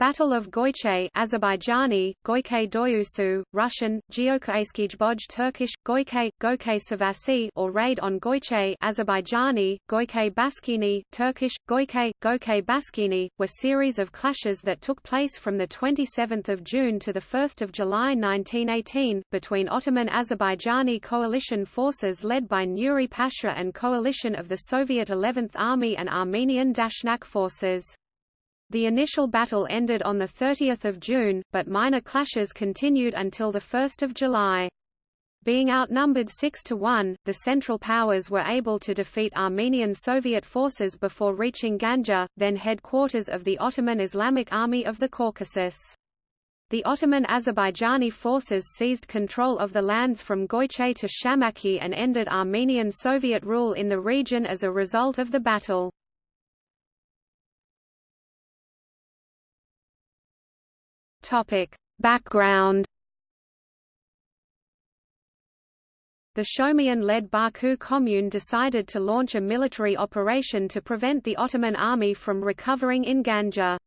Battle of Goyche Azerbaijani, Goyke Doyusu, Russian, Geokaeskijboj Turkish, Goyke, Goyke Savasi or Raid on Goyche Azerbaijani, Goyke Baskini, Turkish, Goyke, Goyke Baskini, were series of clashes that took place from 27 June to 1 July 1918, between Ottoman Azerbaijani coalition forces led by Nuri Pasha and coalition of the Soviet 11th Army and Armenian Dashnak forces. The initial battle ended on 30 June, but minor clashes continued until 1 July. Being outnumbered 6 to 1, the Central Powers were able to defeat Armenian Soviet forces before reaching Ganja, then headquarters of the Ottoman Islamic Army of the Caucasus. The Ottoman Azerbaijani forces seized control of the lands from Goyche to Shamakhi and ended Armenian Soviet rule in the region as a result of the battle. Topic. Background The Shaumian-led Baku Commune decided to launch a military operation to prevent the Ottoman army from recovering in Ganja.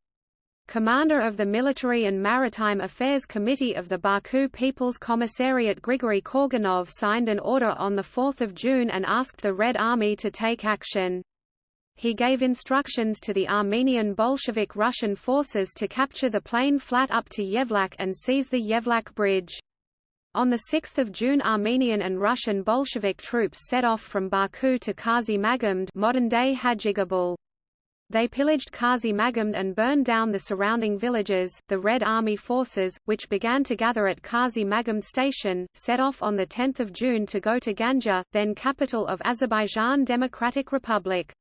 Commander of the Military and Maritime Affairs Committee of the Baku People's Commissariat Grigory Korganov signed an order on 4 June and asked the Red Army to take action. He gave instructions to the Armenian Bolshevik Russian forces to capture the plain flat up to Yevlak and seize the Yevlak bridge. On 6 June Armenian and Russian Bolshevik troops set off from Baku to Kazi Magamd modern-day Hajigabul. They pillaged Kazi Magamd and burned down the surrounding villages. The Red Army forces, which began to gather at Kazi Magamd station, set off on 10 June to go to Ganja, then capital of Azerbaijan Democratic Republic.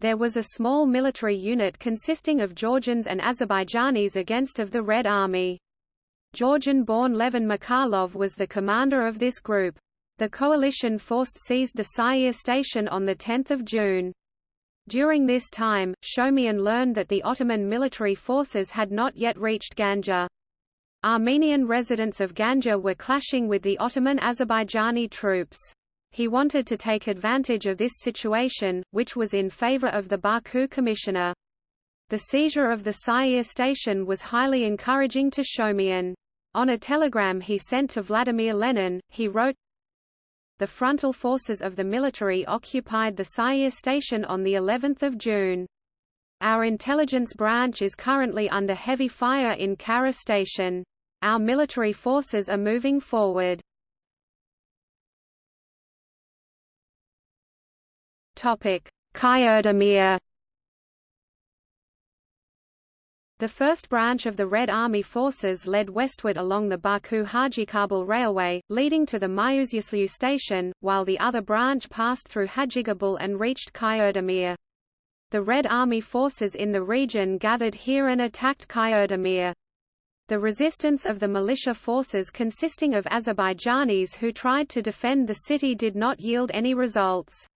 There was a small military unit consisting of Georgians and Azerbaijanis against of the Red Army. Georgian-born Levin Mikhailov was the commander of this group. The coalition force seized the Sair station on 10 June. During this time, Shaumian learned that the Ottoman military forces had not yet reached Ganja. Armenian residents of Ganja were clashing with the Ottoman Azerbaijani troops. He wanted to take advantage of this situation, which was in favor of the Baku commissioner. The seizure of the Sair station was highly encouraging to Shaumian. On a telegram he sent to Vladimir Lenin, he wrote, The frontal forces of the military occupied the Sair station on the 11th of June. Our intelligence branch is currently under heavy fire in Kara station. Our military forces are moving forward. Kyerdemir. The first branch of the Red Army forces led westward along the Baku-Hajigabul railway, leading to the Mayuzyaslu station, while the other branch passed through Hajigabul and reached Kyerdemir. The Red Army forces in the region gathered here and attacked Kyerdemir. The resistance of the militia forces consisting of Azerbaijanis who tried to defend the city did not yield any results.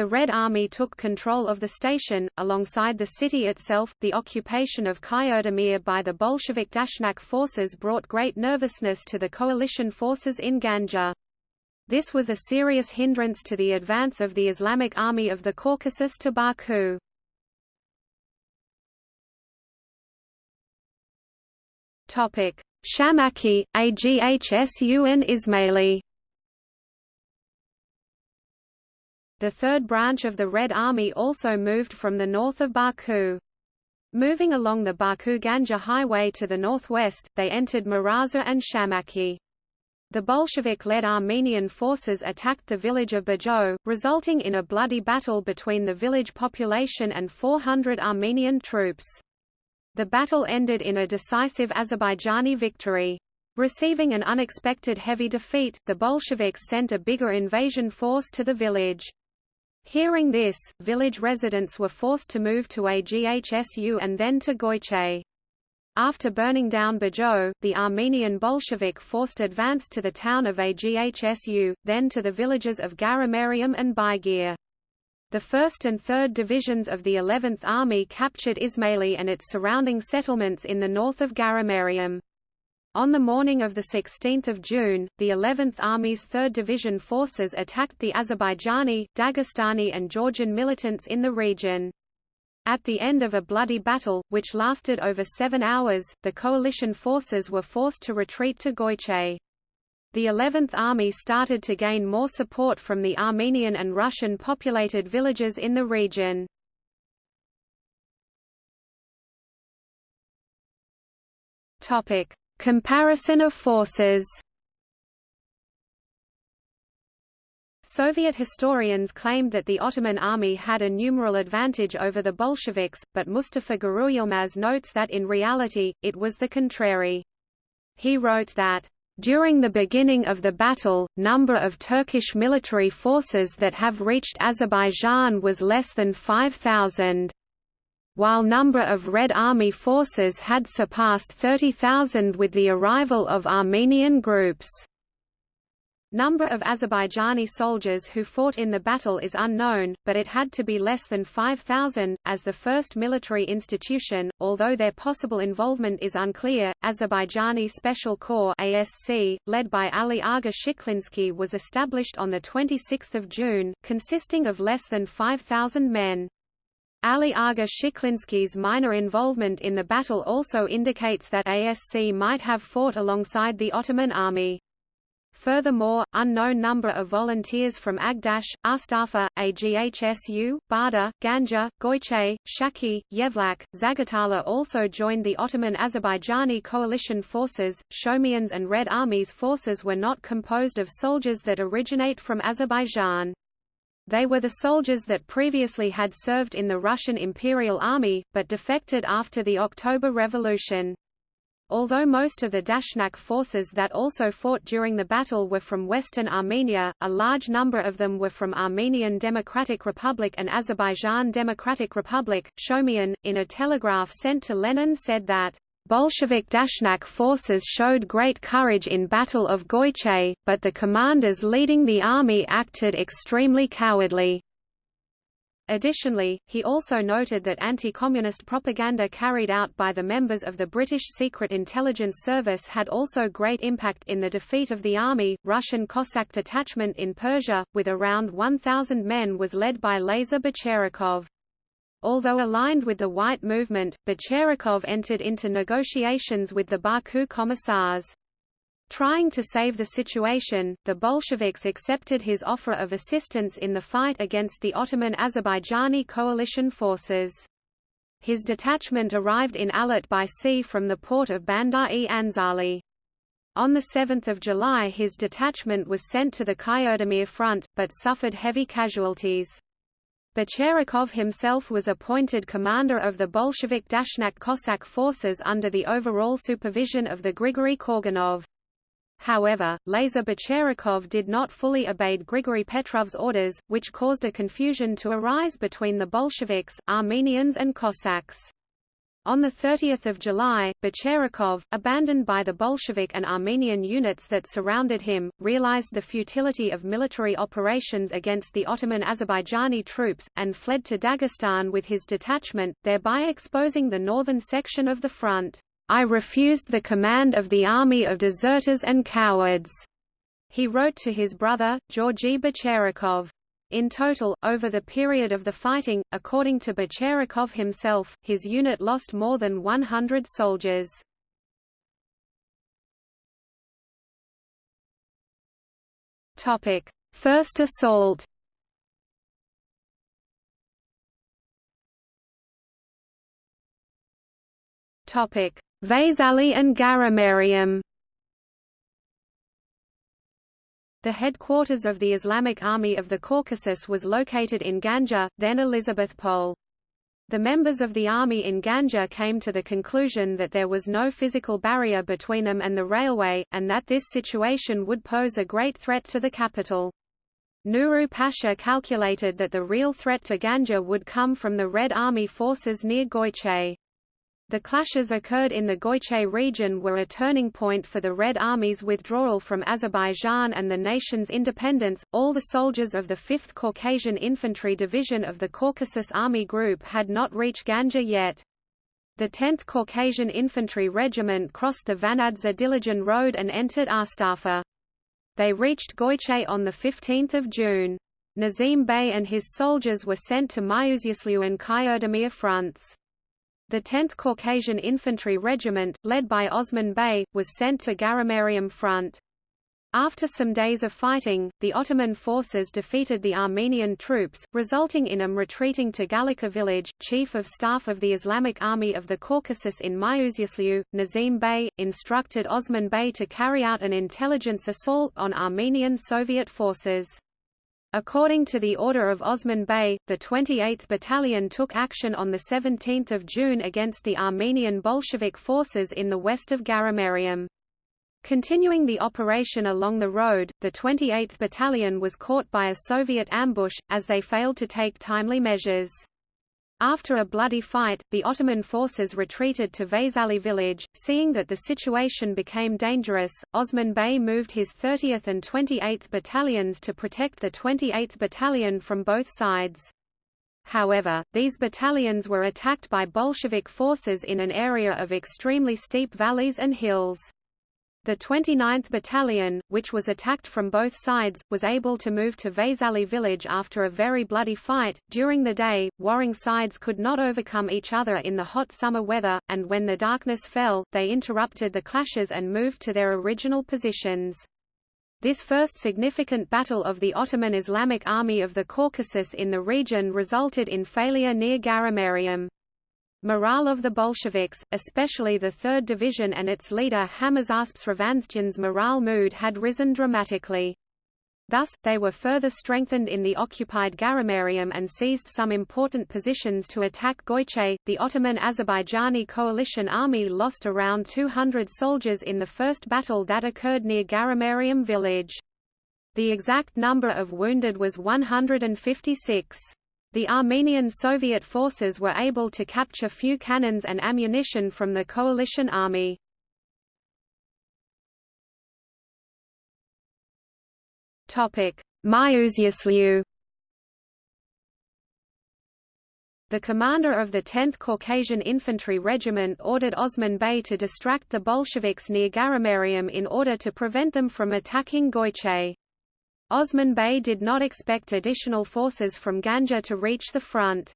The Red Army took control of the station, alongside the city itself. The occupation of Kyerdemir by the Bolshevik Dashnak forces brought great nervousness to the coalition forces in Ganja. This was a serious hindrance to the advance of the Islamic Army of the Caucasus to Baku. Topic: Shamakhi, AGHSUN Ismaili The third branch of the Red Army also moved from the north of Baku. Moving along the Baku-Ganja highway to the northwest, they entered Maraza and Shamakhi. The Bolshevik-led Armenian forces attacked the village of Bajo, resulting in a bloody battle between the village population and 400 Armenian troops. The battle ended in a decisive Azerbaijani victory. Receiving an unexpected heavy defeat, the Bolsheviks sent a bigger invasion force to the village. Hearing this, village residents were forced to move to AGHSU and then to Goyche. After burning down Bajo, the Armenian Bolshevik forced advance to the town of AGHSU, then to the villages of Garamariam and Baigir. The 1st and 3rd Divisions of the 11th Army captured Ismaili and its surrounding settlements in the north of Garamariam. On the morning of 16 June, the 11th Army's 3rd Division forces attacked the Azerbaijani, Dagestani and Georgian militants in the region. At the end of a bloody battle, which lasted over seven hours, the coalition forces were forced to retreat to Goyche. The 11th Army started to gain more support from the Armenian and Russian-populated villages in the region. Comparison of forces Soviet historians claimed that the Ottoman army had a numeral advantage over the Bolsheviks, but Mustafa Guruyilmaz notes that in reality, it was the contrary. He wrote that, during the beginning of the battle, number of Turkish military forces that have reached Azerbaijan was less than 5,000. While number of Red Army forces had surpassed 30,000 with the arrival of Armenian groups. Number of Azerbaijani soldiers who fought in the battle is unknown, but it had to be less than 5,000. As the first military institution, although their possible involvement is unclear, Azerbaijani Special Corps (ASC), led by Ali Aga Shiklinsky, was established on the 26th of June, consisting of less than 5,000 men. Ali Aga Shiklinsky's minor involvement in the battle also indicates that ASC might have fought alongside the Ottoman army. Furthermore, unknown number of volunteers from Agdash, Astafa, Aghsu, Barda, Ganja, Goiche, Shaki, Yevlak, Zagatala also joined the Ottoman Azerbaijani coalition forces. Shaumians and Red Army's forces were not composed of soldiers that originate from Azerbaijan. They were the soldiers that previously had served in the Russian Imperial Army, but defected after the October Revolution. Although most of the Dashnak forces that also fought during the battle were from western Armenia, a large number of them were from Armenian Democratic Republic and Azerbaijan Democratic Republic. Shaumian, in a telegraph sent to Lenin said that, Bolshevik Dashnak forces showed great courage in Battle of Goiche, but the commanders leading the army acted extremely cowardly. Additionally, he also noted that anti-communist propaganda carried out by the members of the British Secret Intelligence Service had also great impact in the defeat of the army. Russian Cossack detachment in Persia, with around 1,000 men was led by Lazar Bicherakhov. Although aligned with the White Movement, Bicherakhov entered into negotiations with the Baku Commissars. Trying to save the situation, the Bolsheviks accepted his offer of assistance in the fight against the Ottoman Azerbaijani coalition forces. His detachment arrived in Alat by sea from the port of Bandar-e Anzali. On 7 July his detachment was sent to the Kyodamir front, but suffered heavy casualties. Bicherakhov himself was appointed commander of the Bolshevik Dashnak Cossack forces under the overall supervision of the Grigory Korganov. However, Lazar Bicherakhov did not fully obey Grigory Petrov's orders, which caused a confusion to arise between the Bolsheviks, Armenians and Cossacks. On 30 July, Bicherakhov, abandoned by the Bolshevik and Armenian units that surrounded him, realized the futility of military operations against the Ottoman Azerbaijani troops, and fled to Dagestan with his detachment, thereby exposing the northern section of the front. I refused the command of the army of deserters and cowards." He wrote to his brother, Georgy Bicherakhov. In total, over the period of the fighting, according to Bicherakhov himself, his unit lost more than 100 soldiers. First assault. Topic: Vaisali and Garamarium The headquarters of the Islamic Army of the Caucasus was located in Ganja, then Elizabethpol. The members of the army in Ganja came to the conclusion that there was no physical barrier between them and the railway, and that this situation would pose a great threat to the capital. Nuru Pasha calculated that the real threat to Ganja would come from the Red Army forces near Goiche. The clashes occurred in the Goiche region were a turning point for the Red Army's withdrawal from Azerbaijan and the nation's independence. All the soldiers of the 5th Caucasian Infantry Division of the Caucasus Army Group had not reached Ganja yet. The 10th Caucasian Infantry Regiment crossed the Vanadze Dilijan Road and entered Astafa. They reached Goiche on 15 June. Nazim Bey and his soldiers were sent to Myuzyaslyu and Kyerdemir fronts. The 10th Caucasian Infantry Regiment, led by Osman Bey, was sent to Garamarium front. After some days of fighting, the Ottoman forces defeated the Armenian troops, resulting in them retreating to Galika village. Chief of Staff of the Islamic Army of the Caucasus in Myuzyaslyu, Nazim Bey, instructed Osman Bey to carry out an intelligence assault on Armenian Soviet forces. According to the order of Osman Bey, the 28th Battalion took action on 17 June against the Armenian Bolshevik forces in the west of Garamarium. Continuing the operation along the road, the 28th Battalion was caught by a Soviet ambush, as they failed to take timely measures. After a bloody fight, the Ottoman forces retreated to Vaisali village. Seeing that the situation became dangerous, Osman Bey moved his 30th and 28th battalions to protect the 28th Battalion from both sides. However, these battalions were attacked by Bolshevik forces in an area of extremely steep valleys and hills. The 29th Battalion, which was attacked from both sides, was able to move to Vaisali village after a very bloody fight. During the day, warring sides could not overcome each other in the hot summer weather, and when the darkness fell, they interrupted the clashes and moved to their original positions. This first significant battle of the Ottoman Islamic Army of the Caucasus in the region resulted in failure near Garamarium. Morale of the Bolsheviks, especially the 3rd Division and its leader Hamazasps Ravanstyan's morale mood had risen dramatically. Thus, they were further strengthened in the occupied Garamarium and seized some important positions to attack Goiche. The Ottoman Azerbaijani coalition army lost around 200 soldiers in the first battle that occurred near Garamarium village. The exact number of wounded was 156. The Armenian Soviet forces were able to capture few cannons and ammunition from the coalition army. The commander of the 10th Caucasian Infantry Regiment ordered Osman Bey to distract the Bolsheviks near Garamarium in order to prevent them from attacking Goiche. Osman Bey did not expect additional forces from Ganja to reach the front.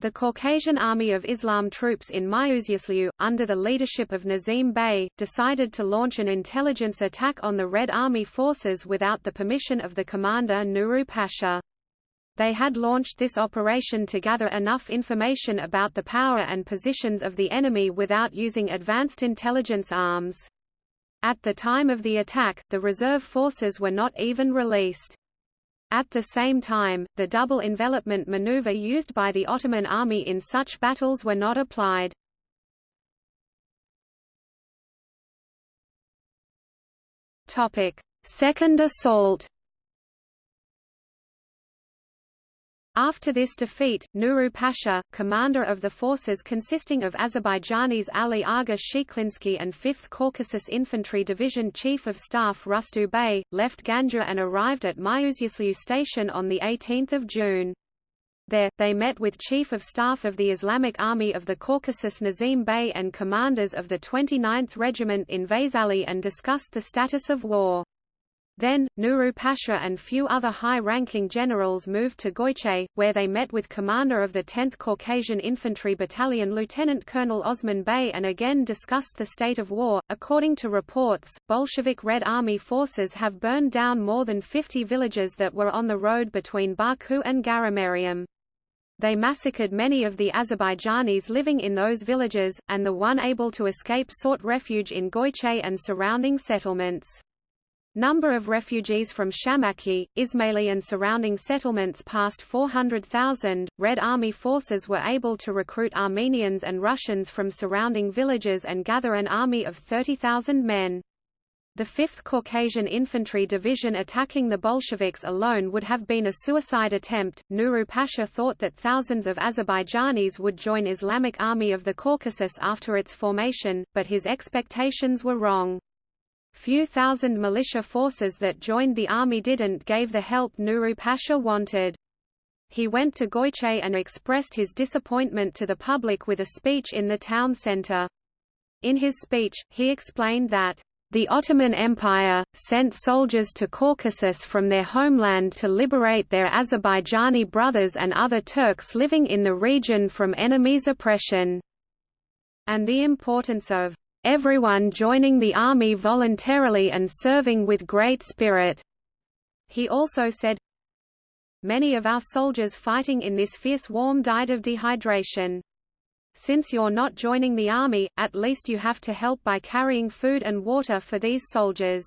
The Caucasian Army of Islam troops in Myuzyaslyu, under the leadership of Nazim Bey, decided to launch an intelligence attack on the Red Army forces without the permission of the commander Nuru Pasha. They had launched this operation to gather enough information about the power and positions of the enemy without using advanced intelligence arms. At the time of the attack, the reserve forces were not even released. At the same time, the double envelopment maneuver used by the Ottoman army in such battles were not applied. Second assault After this defeat, Nuru Pasha, commander of the forces consisting of Azerbaijanis Ali Aga Shiklinsky and 5th Caucasus Infantry Division Chief of Staff Rustu Bey, left Ganja and arrived at Myuzyaslyu station on 18 June. There, they met with Chief of Staff of the Islamic Army of the Caucasus Nazim Bey and commanders of the 29th Regiment in Vaisali and discussed the status of war. Then, Nuru Pasha and few other high-ranking generals moved to Goiche, where they met with commander of the 10th Caucasian Infantry Battalion Lieutenant Colonel Osman Bey and again discussed the state of war. According to reports, Bolshevik Red Army forces have burned down more than 50 villages that were on the road between Baku and Garamarium. They massacred many of the Azerbaijanis living in those villages, and the one able to escape sought refuge in Goiche and surrounding settlements. Number of refugees from Shamakhi, Ismaili and surrounding settlements passed 400,000. Red Army forces were able to recruit Armenians and Russians from surrounding villages and gather an army of 30,000 men. The 5th Caucasian Infantry Division attacking the Bolsheviks alone would have been a suicide attempt. Nuru Pasha thought that thousands of Azerbaijanis would join Islamic Army of the Caucasus after its formation, but his expectations were wrong. Few thousand militia forces that joined the army didn't gave the help Nuru Pasha wanted. He went to Goiche and expressed his disappointment to the public with a speech in the town centre. In his speech, he explained that, The Ottoman Empire, sent soldiers to Caucasus from their homeland to liberate their Azerbaijani brothers and other Turks living in the region from enemies' oppression. And the importance of everyone joining the army voluntarily and serving with great spirit. He also said, Many of our soldiers fighting in this fierce warm died of dehydration. Since you're not joining the army, at least you have to help by carrying food and water for these soldiers.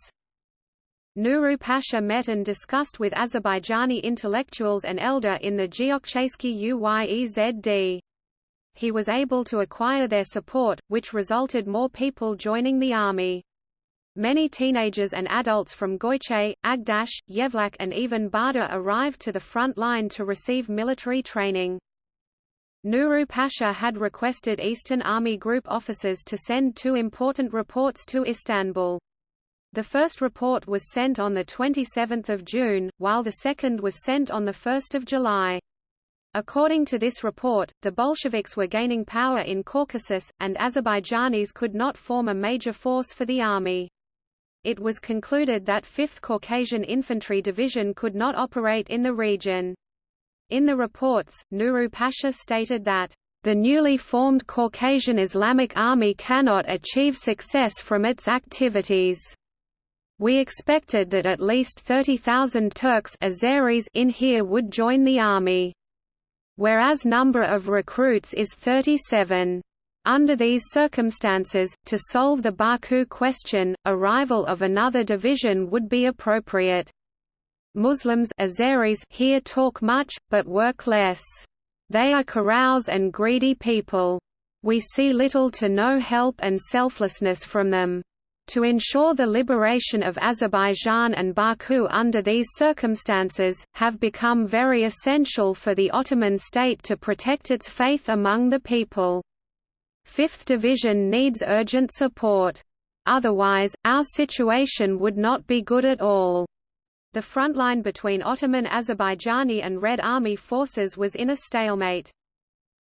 Nuru Pasha met and discussed with Azerbaijani intellectuals and elder in the Geokchesky Uyezd. He was able to acquire their support, which resulted more people joining the army. Many teenagers and adults from Goiche, Agdash, Yevlak and even Barda arrived to the front line to receive military training. Nuru Pasha had requested Eastern Army Group officers to send two important reports to Istanbul. The first report was sent on 27 June, while the second was sent on 1 July. According to this report, the Bolsheviks were gaining power in Caucasus, and Azerbaijanis could not form a major force for the army. It was concluded that 5th Caucasian Infantry Division could not operate in the region. In the reports, Nuru Pasha stated that, "...the newly formed Caucasian Islamic Army cannot achieve success from its activities." We expected that at least 30,000 Turks Azeris in here would join the army. Whereas number of recruits is 37. Under these circumstances, to solve the Baku question, arrival of another division would be appropriate. Muslims Azeris here talk much, but work less. They are carouse and greedy people. We see little to no help and selflessness from them. To ensure the liberation of Azerbaijan and Baku under these circumstances, have become very essential for the Ottoman state to protect its faith among the people. 5th Division needs urgent support. Otherwise, our situation would not be good at all. The front line between Ottoman Azerbaijani and Red Army forces was in a stalemate.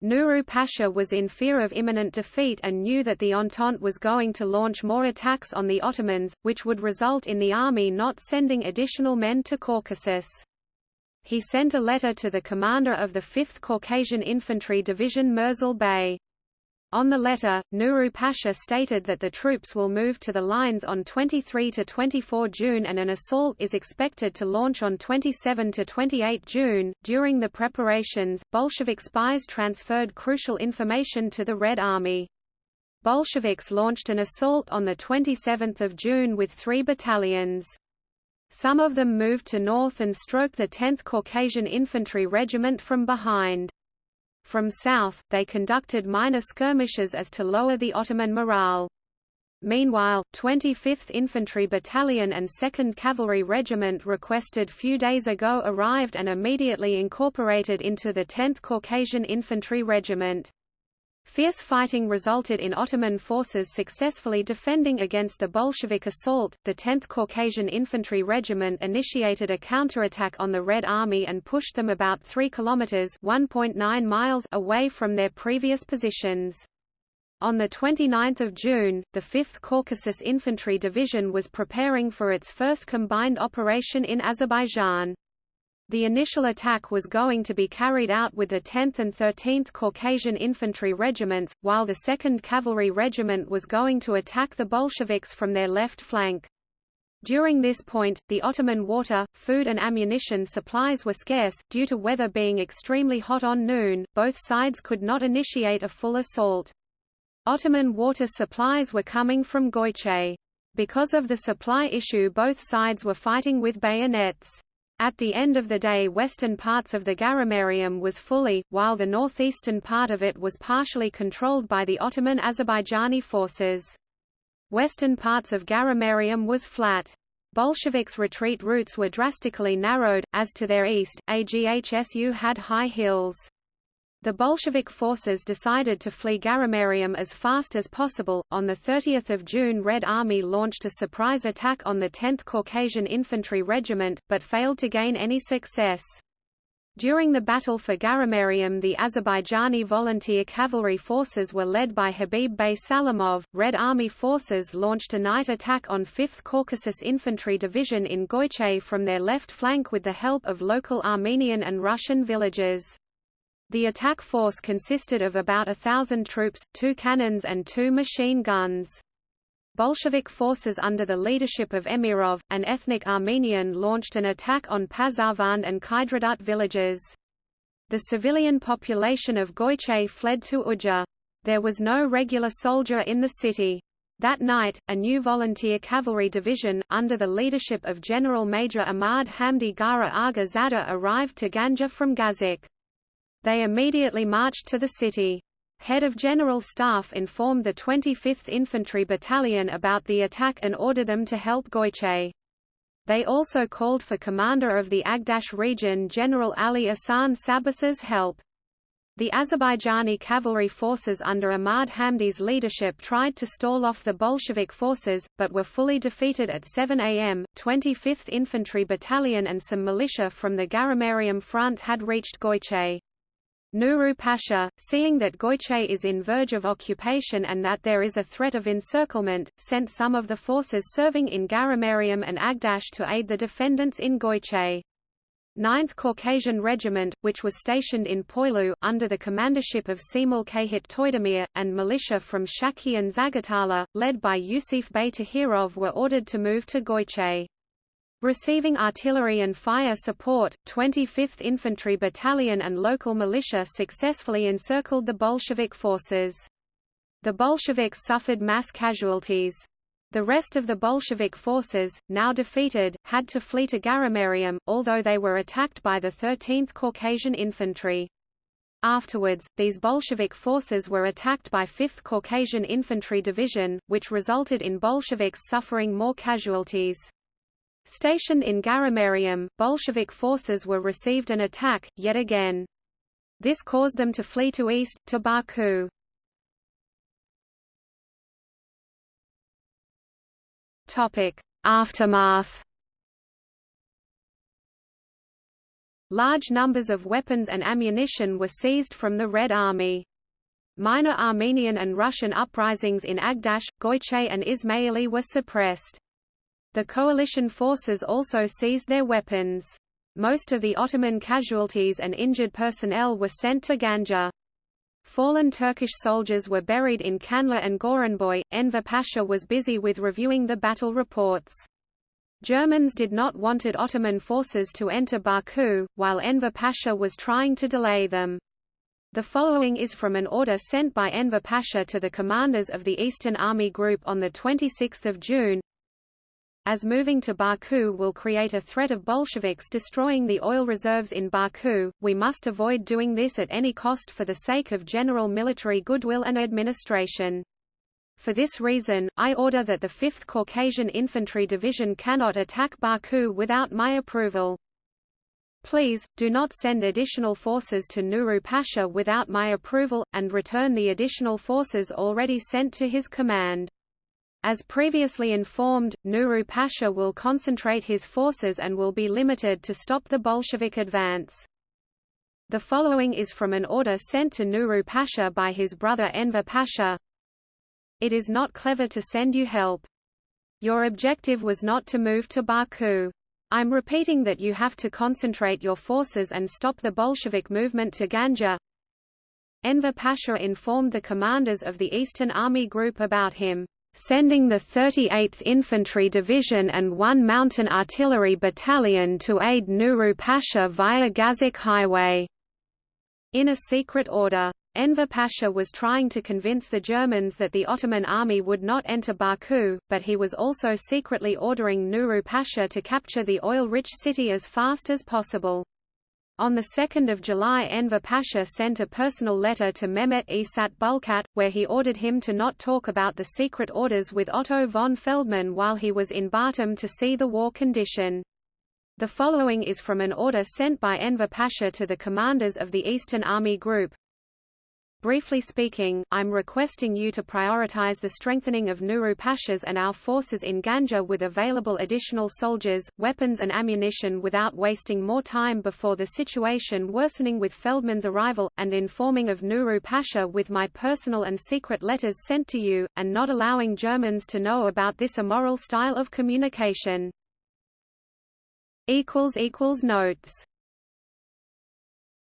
Nuru Pasha was in fear of imminent defeat and knew that the Entente was going to launch more attacks on the Ottomans, which would result in the army not sending additional men to Caucasus. He sent a letter to the commander of the 5th Caucasian Infantry Division Murzil Bey. On the letter, Nuru Pasha stated that the troops will move to the lines on 23 to 24 June and an assault is expected to launch on 27 to 28 June. During the preparations, Bolshevik spies transferred crucial information to the Red Army. Bolsheviks launched an assault on the 27th of June with three battalions. Some of them moved to north and stroked the 10th Caucasian Infantry Regiment from behind. From south, they conducted minor skirmishes as to lower the Ottoman morale. Meanwhile, 25th Infantry Battalion and 2nd Cavalry Regiment requested few days ago arrived and immediately incorporated into the 10th Caucasian Infantry Regiment. Fierce fighting resulted in Ottoman forces successfully defending against the Bolshevik assault. The 10th Caucasian Infantry Regiment initiated a counterattack on the Red Army and pushed them about 3 kilometers (1.9 miles) away from their previous positions. On 29 June, the 5th Caucasus Infantry Division was preparing for its first combined operation in Azerbaijan. The initial attack was going to be carried out with the 10th and 13th Caucasian Infantry Regiments, while the 2nd Cavalry Regiment was going to attack the Bolsheviks from their left flank. During this point, the Ottoman water, food and ammunition supplies were scarce, due to weather being extremely hot on noon, both sides could not initiate a full assault. Ottoman water supplies were coming from Goiche. Because of the supply issue both sides were fighting with bayonets. At the end of the day western parts of the Garamarium was fully, while the northeastern part of it was partially controlled by the Ottoman Azerbaijani forces. Western parts of Garamarium was flat. Bolsheviks' retreat routes were drastically narrowed, as to their east, AGHSU had high hills. The Bolshevik forces decided to flee Garamarium as fast as possible. On the 30th of June, Red Army launched a surprise attack on the 10th Caucasian Infantry Regiment, but failed to gain any success. During the battle for Garamarium the Azerbaijani volunteer cavalry forces were led by Habib Bey Salamov. Red Army forces launched a night attack on 5th Caucasus Infantry Division in Goychay from their left flank with the help of local Armenian and Russian villagers. The attack force consisted of about a thousand troops, two cannons and two machine guns. Bolshevik forces under the leadership of Emirov, an ethnic Armenian launched an attack on Pazarvand and Kydradut villages. The civilian population of Goyche fled to Uja. There was no regular soldier in the city. That night, a new volunteer cavalry division, under the leadership of General Major Ahmad Hamdi Gara Aga Zada arrived to Ganja from Gazik. They immediately marched to the city. Head of General Staff informed the 25th Infantry Battalion about the attack and ordered them to help Goychay. They also called for commander of the Agdash region General Ali Asan Sabas's help. The Azerbaijani cavalry forces under Ahmad Hamdi's leadership tried to stall off the Bolshevik forces, but were fully defeated at 7 am. 25th Infantry Battalion and some militia from the Garamarium front had reached Goychay. Nuru Pasha, seeing that Goychay is in verge of occupation and that there is a threat of encirclement, sent some of the forces serving in Garamarium and Agdash to aid the defendants in Goychay. 9th Caucasian Regiment, which was stationed in Poilu, under the commandership of Cemil Cahit Toydemir, and militia from Shaki and Zagatala, led by Yusif Bey Tahirov were ordered to move to Goychay. Receiving artillery and fire support, 25th Infantry Battalion and local militia successfully encircled the Bolshevik forces. The Bolsheviks suffered mass casualties. The rest of the Bolshevik forces, now defeated, had to flee to Garamarium, although they were attacked by the 13th Caucasian Infantry. Afterwards, these Bolshevik forces were attacked by 5th Caucasian Infantry Division, which resulted in Bolsheviks suffering more casualties. Stationed in Garamarium, Bolshevik forces were received an attack, yet again. This caused them to flee to east, to Baku. Aftermath Large numbers of weapons and ammunition were seized from the Red Army. Minor Armenian and Russian uprisings in Agdash, Goychay and Ismaili were suppressed. The coalition forces also seized their weapons. Most of the Ottoman casualties and injured personnel were sent to Ganja. Fallen Turkish soldiers were buried in Kanla and Goranboy. Enver Pasha was busy with reviewing the battle reports. Germans did not wanted Ottoman forces to enter Baku, while Enver Pasha was trying to delay them. The following is from an order sent by Enver Pasha to the commanders of the Eastern Army Group on 26 June as moving to Baku will create a threat of Bolsheviks destroying the oil reserves in Baku, we must avoid doing this at any cost for the sake of general military goodwill and administration. For this reason, I order that the 5th Caucasian Infantry Division cannot attack Baku without my approval. Please, do not send additional forces to Nuru Pasha without my approval, and return the additional forces already sent to his command. As previously informed, Nuru Pasha will concentrate his forces and will be limited to stop the Bolshevik advance. The following is from an order sent to Nuru Pasha by his brother Enver Pasha. It is not clever to send you help. Your objective was not to move to Baku. I'm repeating that you have to concentrate your forces and stop the Bolshevik movement to Ganja. Enver Pasha informed the commanders of the Eastern Army Group about him sending the 38th Infantry Division and one Mountain Artillery Battalion to aid Nuru Pasha via Gazik Highway. In a secret order. Enver Pasha was trying to convince the Germans that the Ottoman army would not enter Baku, but he was also secretly ordering Nuru Pasha to capture the oil-rich city as fast as possible. On 2 July Enver Pasha sent a personal letter to Mehmet Esat Bulkat, where he ordered him to not talk about the secret orders with Otto von Feldmann while he was in Batum to see the war condition. The following is from an order sent by Enver Pasha to the commanders of the Eastern Army Group. Briefly speaking, I'm requesting you to prioritize the strengthening of Nuru Pashas and our forces in Ganja with available additional soldiers, weapons and ammunition without wasting more time before the situation worsening with Feldmann's arrival, and informing of Nuru Pasha with my personal and secret letters sent to you, and not allowing Germans to know about this immoral style of communication. Notes